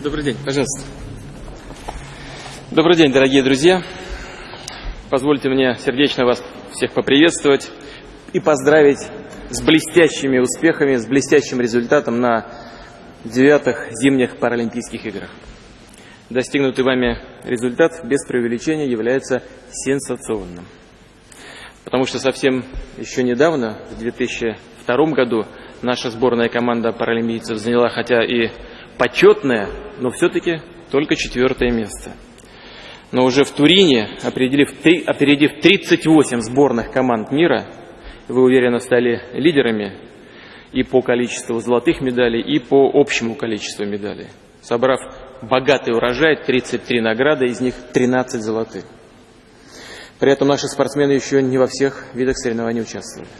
Добрый день, пожалуйста. Добрый день, дорогие друзья. Позвольте мне сердечно вас всех поприветствовать и поздравить с блестящими успехами, с блестящим результатом на девятых зимних Паралимпийских играх. Достигнутый вами результат без преувеличения является сенсационным. Потому что совсем еще недавно, в 2002 году, наша сборная команда паралимпийцев заняла хотя и почетное, но все-таки только четвертое место. Но уже в Турине, опередив, опередив 38 сборных команд мира, вы уверенно стали лидерами и по количеству золотых медалей, и по общему количеству медалей, собрав богатый урожай, 33 награды, из них 13 золотых. При этом наши спортсмены еще не во всех видах соревнований участвовали.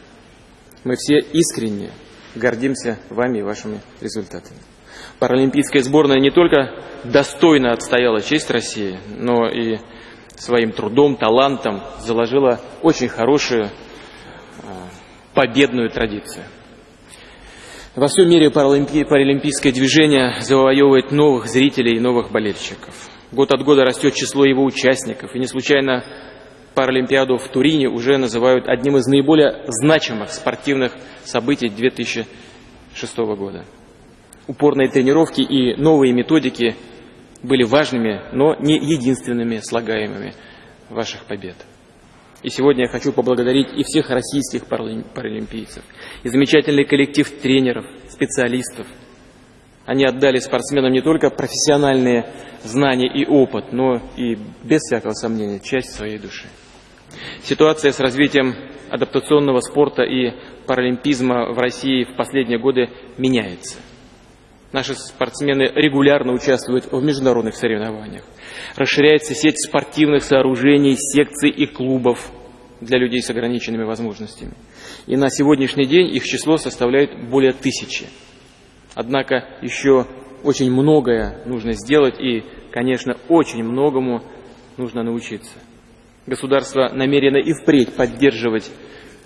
Мы все искренне гордимся вами и вашими результатами. Паралимпийская сборная не только достойно отстояла честь России, но и своим трудом, талантом заложила очень хорошую э, победную традицию. Во всем мире паралимпи... паралимпийское движение завоевывает новых зрителей и новых болельщиков. Год от года растет число его участников, и не случайно Паралимпиаду в Турине уже называют одним из наиболее значимых спортивных событий 2006 года. Упорные тренировки и новые методики были важными, но не единственными слагаемыми ваших побед. И сегодня я хочу поблагодарить и всех российских паралимпийцев, и замечательный коллектив тренеров, специалистов. Они отдали спортсменам не только профессиональные знания и опыт, но и, без всякого сомнения, часть своей души. Ситуация с развитием адаптационного спорта и паралимпизма в России в последние годы меняется. Наши спортсмены регулярно участвуют в международных соревнованиях. Расширяется сеть спортивных сооружений, секций и клубов для людей с ограниченными возможностями. И на сегодняшний день их число составляет более тысячи. Однако еще очень многое нужно сделать и, конечно, очень многому нужно научиться. Государство намерено и впредь поддерживать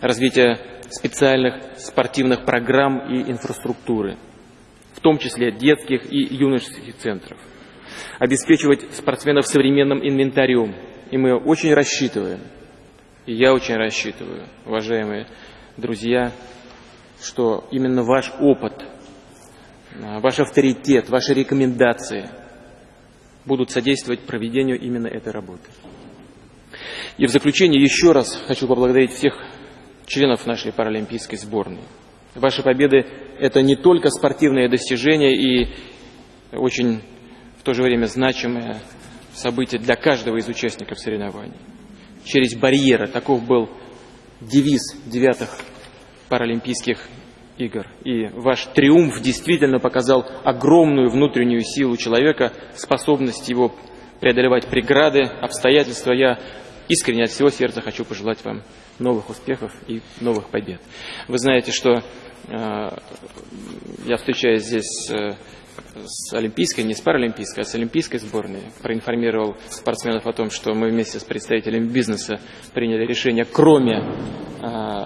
развитие специальных спортивных программ и инфраструктуры, том числе детских и юношеских центров, обеспечивать спортсменов современным инвентарем. И мы очень рассчитываем, и я очень рассчитываю, уважаемые друзья, что именно ваш опыт, ваш авторитет, ваши рекомендации будут содействовать проведению именно этой работы. И в заключение еще раз хочу поблагодарить всех членов нашей паралимпийской сборной. Ваши победы – это не только спортивные достижения и очень в то же время значимое событие для каждого из участников соревнований. Через барьеры, таков был девиз девятых паралимпийских игр. И ваш триумф действительно показал огромную внутреннюю силу человека, способность его преодолевать преграды, обстоятельства. Я искренне от всего сердца хочу пожелать вам новых успехов и новых побед. Вы знаете, что э, я встречаюсь здесь э, с олимпийской, не с паралимпийской, а с олимпийской сборной. Проинформировал спортсменов о том, что мы вместе с представителями бизнеса приняли решение, кроме э,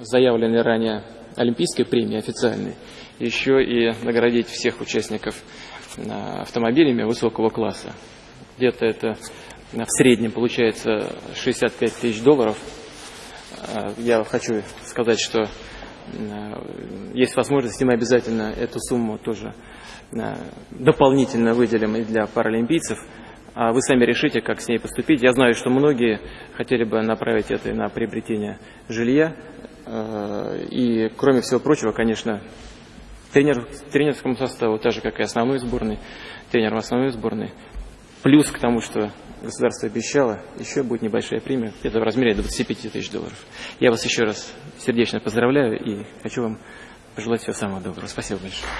заявленной ранее олимпийской премии официальной, еще и наградить всех участников э, автомобилями высокого класса. Где-то это в среднем получается 65 тысяч долларов. А, я хочу сказать, что есть возможность, и мы обязательно эту сумму тоже а, дополнительно выделим и для паралимпийцев. А вы сами решите, как с ней поступить. Я знаю, что многие хотели бы направить это на приобретение жилья. И, кроме всего прочего, конечно, тренер, тренерскому составу, так же, как и основной сборной, тренером основной сборной, плюс к тому, что государство обещало, еще будет небольшая премия, где-то в размере 25 тысяч долларов. Я вас еще раз сердечно поздравляю и хочу вам пожелать всего самого доброго. Спасибо большое.